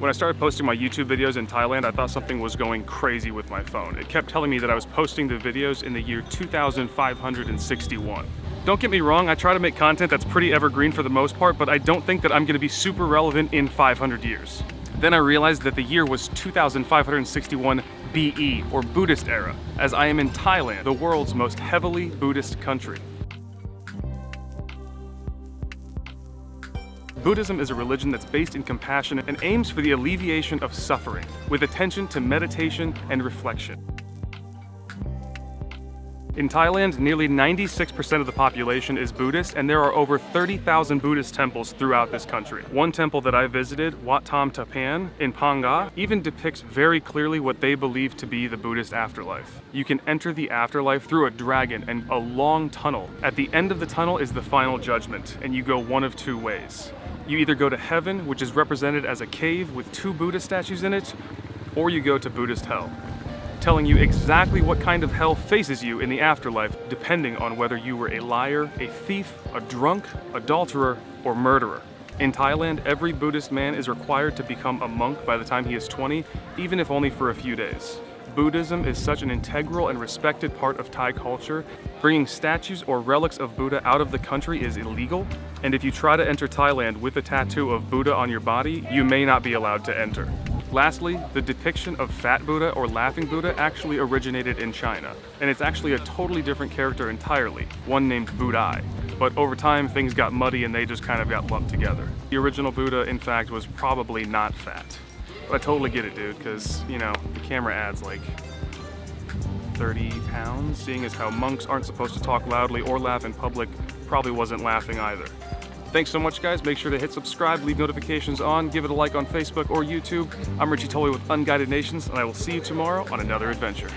When I started posting my YouTube videos in Thailand, I thought something was going crazy with my phone. It kept telling me that I was posting the videos in the year 2561. Don't get me wrong, I try to make content that's pretty evergreen for the most part, but I don't think that I'm gonna be super relevant in 500 years. Then I realized that the year was 2561 BE, or Buddhist era, as I am in Thailand, the world's most heavily Buddhist country. Buddhism is a religion that's based in compassion and aims for the alleviation of suffering, with attention to meditation and reflection. In Thailand, nearly 96% of the population is Buddhist, and there are over 30,000 Buddhist temples throughout this country. One temple that I visited, Wat Tham Tapan in Phang even depicts very clearly what they believe to be the Buddhist afterlife. You can enter the afterlife through a dragon and a long tunnel. At the end of the tunnel is the final judgment, and you go one of two ways. You either go to heaven, which is represented as a cave with two Buddha statues in it, or you go to Buddhist hell, telling you exactly what kind of hell faces you in the afterlife depending on whether you were a liar, a thief, a drunk, adulterer, or murderer. In Thailand, every Buddhist man is required to become a monk by the time he is 20, even if only for a few days. Buddhism is such an integral and respected part of Thai culture, bringing statues or relics of Buddha out of the country is illegal, and if you try to enter Thailand with a tattoo of Buddha on your body, you may not be allowed to enter. Lastly, the depiction of Fat Buddha or Laughing Buddha actually originated in China, and it's actually a totally different character entirely, one named Budai. But over time, things got muddy and they just kind of got lumped together. The original Buddha, in fact, was probably not fat. I totally get it, dude, because, you know, the camera adds like 30 pounds, seeing as how monks aren't supposed to talk loudly or laugh in public, probably wasn't laughing either. Thanks so much, guys. Make sure to hit subscribe, leave notifications on, give it a like on Facebook or YouTube. I'm Richie Tully with Unguided Nations, and I will see you tomorrow on another adventure.